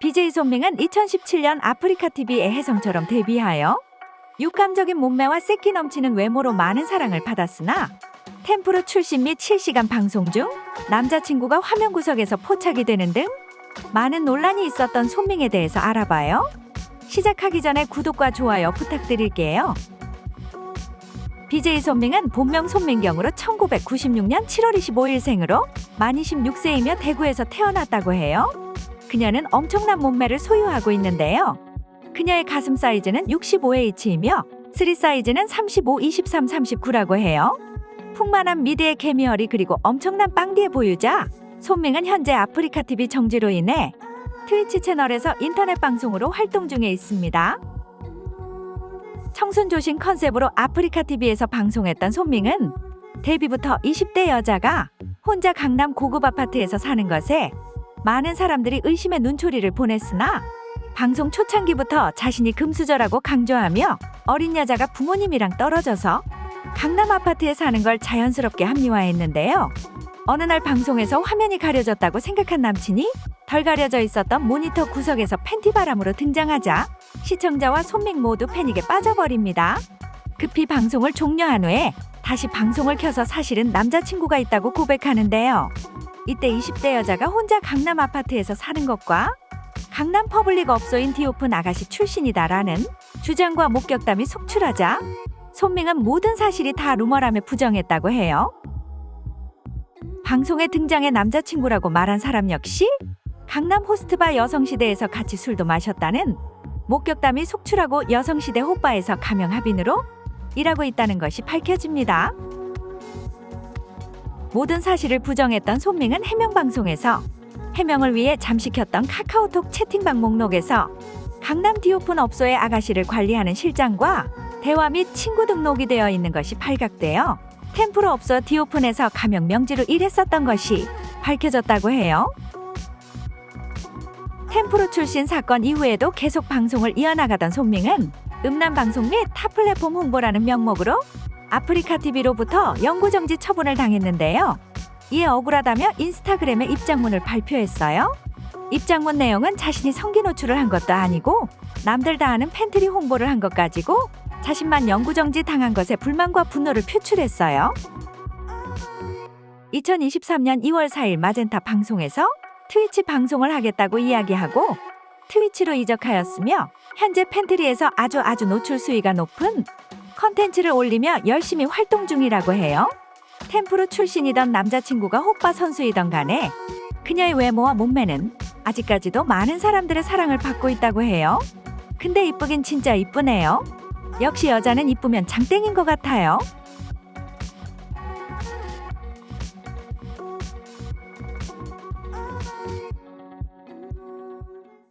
BJ 손밍은 2017년 아프리카 TV의 혜성처럼 데뷔하여 육감적인 몸매와 새끼 넘치는 외모로 많은 사랑을 받았으나 템프로 출신 및 실시간 방송 중 남자친구가 화면 구석에서 포착이 되는 등 많은 논란이 있었던 손밍에 대해서 알아봐요. 시작하기 전에 구독과 좋아요 부탁드릴게요. BJ 손밍은 본명 손민경으로 1996년 7월 25일 생으로 만 26세이며 대구에서 태어났다고 해요. 그녀는 엄청난 몸매를 소유하고 있는데요. 그녀의 가슴 사이즈는 65H이며 스리 사이즈는 35, 23, 39라고 해요. 풍만한 미드의 개미허리 그리고 엄청난 빵디의 보유자 손밍은 현재 아프리카 TV 정지로 인해 트위치 채널에서 인터넷 방송으로 활동 중에 있습니다. 청순 조신 컨셉으로 아프리카 TV에서 방송했던 손밍은 데뷔부터 20대 여자가 혼자 강남 고급 아파트에서 사는 것에 많은 사람들이 의심의 눈초리를 보냈으나 방송 초창기부터 자신이 금수저라고 강조하며 어린 여자가 부모님이랑 떨어져서 강남 아파트에 사는 걸 자연스럽게 합리화했는데요. 어느 날 방송에서 화면이 가려졌다고 생각한 남친이 덜 가려져 있었던 모니터 구석에서 팬티 바람으로 등장하자 시청자와 손밍 모두 패닉에 빠져버립니다. 급히 방송을 종료한 후에 다시 방송을 켜서 사실은 남자친구가 있다고 고백하는데요. 이때 20대 여자가 혼자 강남 아파트에서 사는 것과 강남 퍼블릭 업소인 디오픈 아가씨 출신이다라는 주장과 목격담이 속출하자 손밍은 모든 사실이 다 루머라며 부정했다고 해요. 방송에 등장해 남자친구라고 말한 사람 역시 강남 호스트바 여성시대에서 같이 술도 마셨다는 목격담이 속출하고 여성시대 호바에서 가명 합인으로 일하고 있다는 것이 밝혀집니다. 모든 사실을 부정했던 손밍은 해명 방송에서 해명을 위해 잠시 켰던 카카오톡 채팅방 목록에서 강남 디오픈 업소의 아가씨를 관리하는 실장과 대화 및 친구 등록이 되어 있는 것이 발각되어 템프로 업소 디오픈에서 가명 명지로 일했었던 것이 밝혀졌다고 해요. 텐프로 출신 사건 이후에도 계속 방송을 이어나가던 손밍은 음란 방송 및 타 플랫폼 홍보라는 명목으로 아프리카 TV로부터 영구 정지 처분을 당했는데요. 이에 억울하다며 인스타그램에 입장문을 발표했어요. 입장문 내용은 자신이 성기 노출을 한 것도 아니고 남들 다 아는 팬트리 홍보를 한 것 가지고 자신만 영구 정지 당한 것에 불만과 분노를 표출했어요. 2023년 2월 4일 마젠타 방송에서 트위치 방송을 하겠다고 이야기하고 트위치로 이적하였으며 현재 팬트리에서 아주 아주 노출 수위가 높은 컨텐츠를 올리며 열심히 활동 중이라고 해요. 텐프로 출신이던 남자친구가 호빠 선수이던 간에 그녀의 외모와 몸매는 아직까지도 많은 사람들의 사랑을 받고 있다고 해요. 근데 이쁘긴 진짜 이쁘네요. 역시 여자는 이쁘면 장땡인 것 같아요.